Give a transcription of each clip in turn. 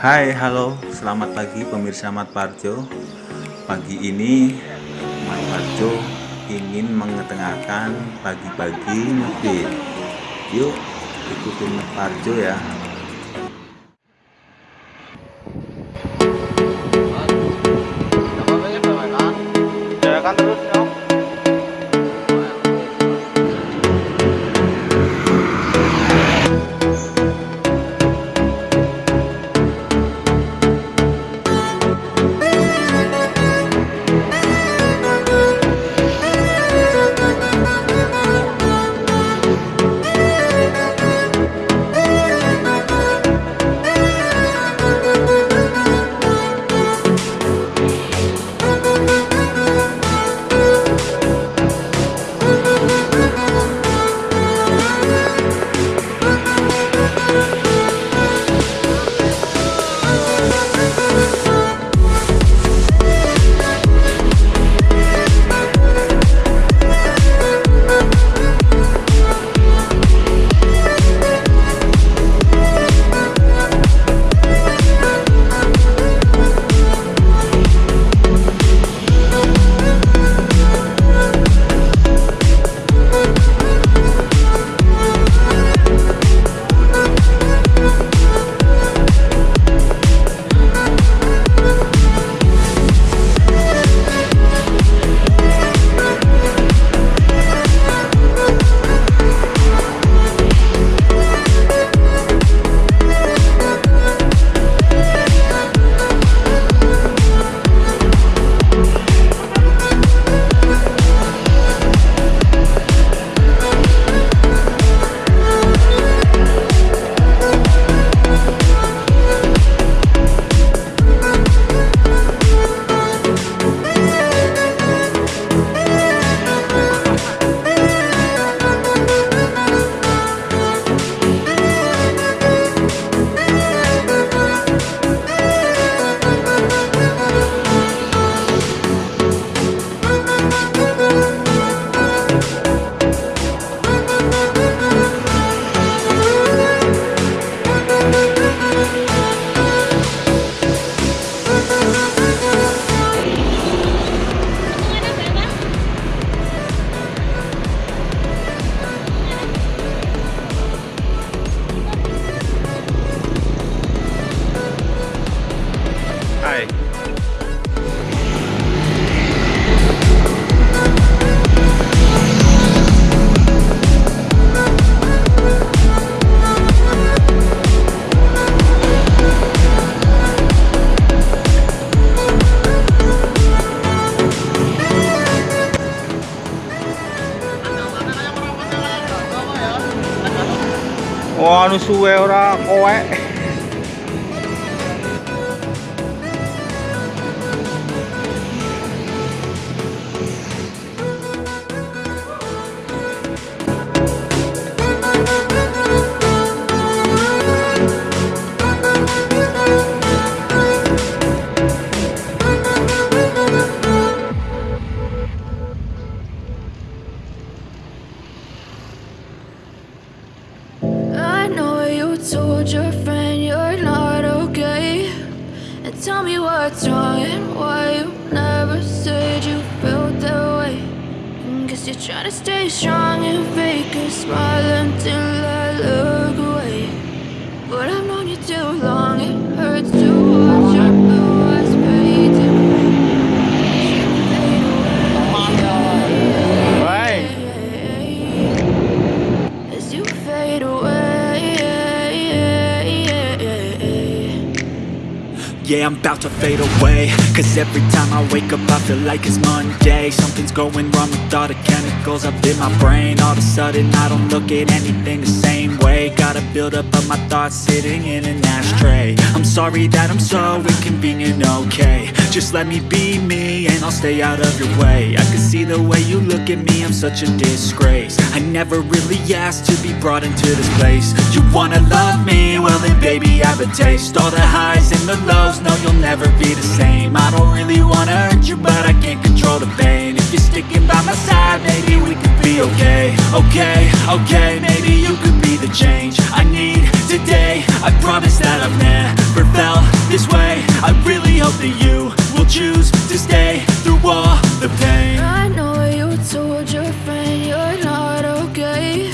Hai, halo, selamat pagi pemirsa Mat Parjo. Pagi ini Mat Parjo ingin mengetengahkan pagi-pagi mobil. Yuk, ikutin Mat Parjo ya. Jalan terus su told your friend you're not okay. And tell me what's wrong and why you never said you felt that way. Guess you're trying to stay strong and fake a smile until I look away I'm about to fade away. Cause every time I wake up I feel like it's Monday. Something's going wrong with all the chemicals up in my brain. All of a sudden I don't look at anything the same way. Gotta build up of my thoughts sitting in an ashtray. I'm sorry that I'm so inconvenient, okay. Just let me be me and I'll stay out of your way. I can see the way you look at me, I'm such a disgrace. I never really asked to be brought into this place. You wanna love me? Well then baby I have a taste. All the highs and the lows, no you'll never be the same. I don't really wanna hurt you but I can't control the pain. If you're sticking by my side, maybe we could be okay. Okay, okay, maybe you could the change. I need today. I promise that I've never felt this way. I really hope that you will choose to stay through all the pain. I know you told your friend you're not okay.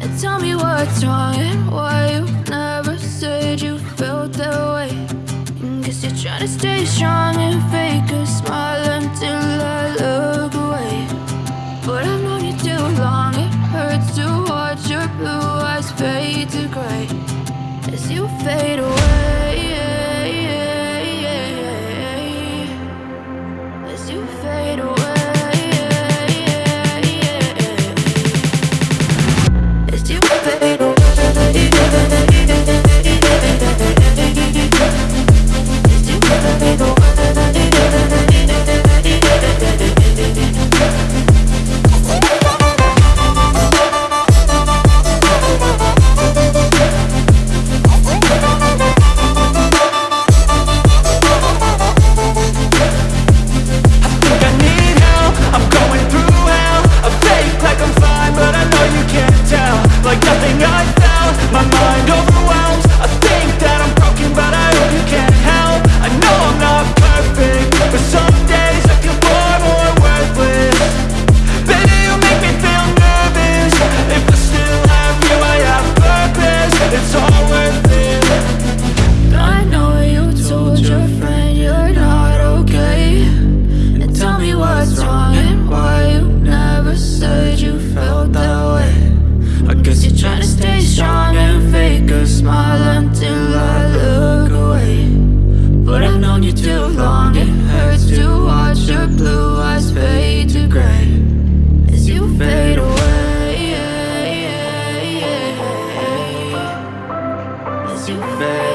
And tell me what's wrong and why you never said you felt that way. Cause guess you're trying to stay strong and fake a smile. As you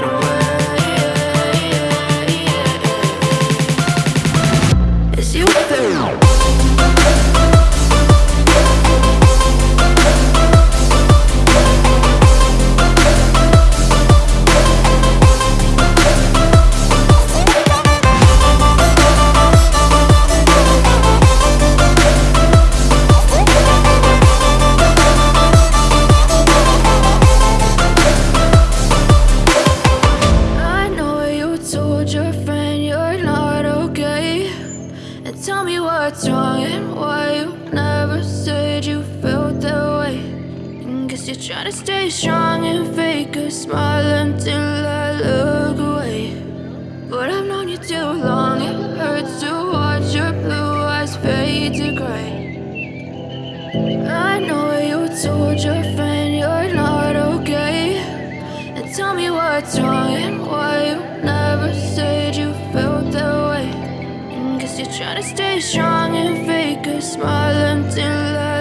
you're trying to stay strong and fake a smile until I look away. But I've known you too long, it hurts to watch your blue eyes fade to gray. I know you told your friend you're not okay. And tell me what's wrong and why you never said you felt that way. Guess you're trying to stay strong and fake a smile until I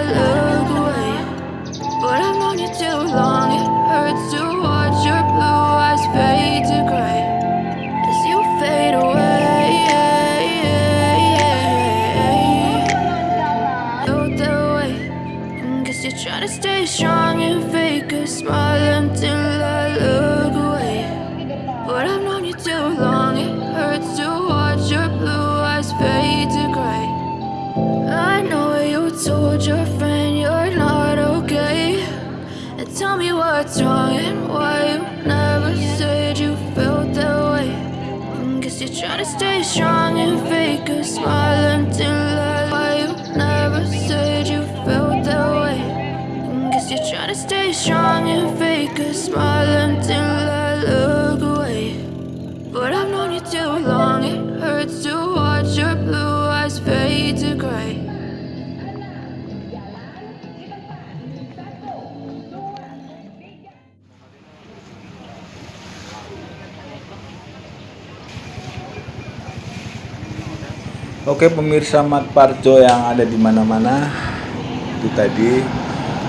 told your friend you're not okay. And tell me what's wrong and why you never said you felt that way. Mm, and guess you're trying to stay strong and fake a smile until I why you never said you felt that way. Mm, and guess you're trying to stay strong and fake a smile Oke pemirsa Mat Parjo yang ada di mana-mana itu tadi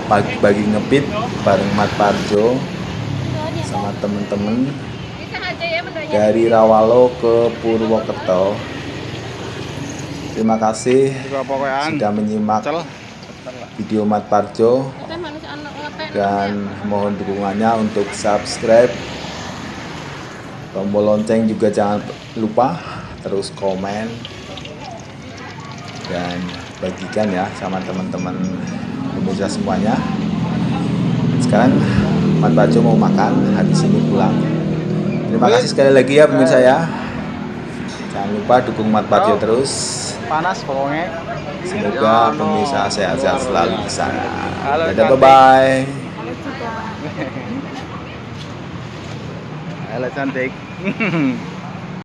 pagi-pagi ngepit bareng Mat Parjo sama temen-temen dari Rawalo ke Purwokerto. Terima kasih sudah menyimak video Mat Parjo dan mohon dukungannya untuk subscribe tombol lonceng juga jangan lupa terus komen dan bagikan ya sama teman-teman pemirsa semuanya. Sekarang Mat Parjo mau makan habis ini pulang. Terima kasih sekali lagi ya pemirsa ya. Jangan lupa dukung Mat Parjo terus. Panas pokoknya. semoga pemirsa sehat-sehat selalu di sana. Dadah bye bye Halo cantik.